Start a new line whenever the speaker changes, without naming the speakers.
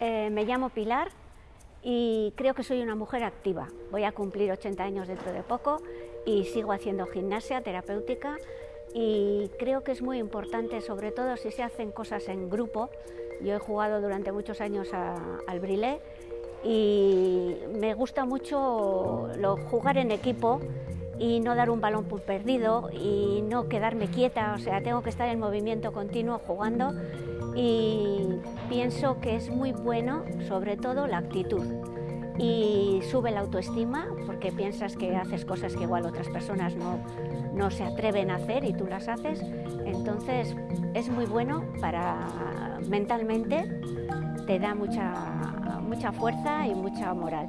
Eh, me llamo Pilar y creo que soy una mujer activa. Voy a cumplir 80 años dentro de poco y sigo haciendo gimnasia terapéutica y creo que es muy importante, sobre todo si se hacen cosas en grupo. Yo he jugado durante muchos años al brilé y me gusta mucho jugar en equipo y no dar un balón por perdido y no quedarme quieta, o sea, tengo que estar en movimiento continuo jugando y pienso que es muy bueno, sobre todo, la actitud y sube la autoestima porque piensas que haces cosas que igual otras personas no, no se atreven a hacer y tú las haces, entonces es muy bueno para mentalmente, te da mucha, mucha fuerza y mucha moral.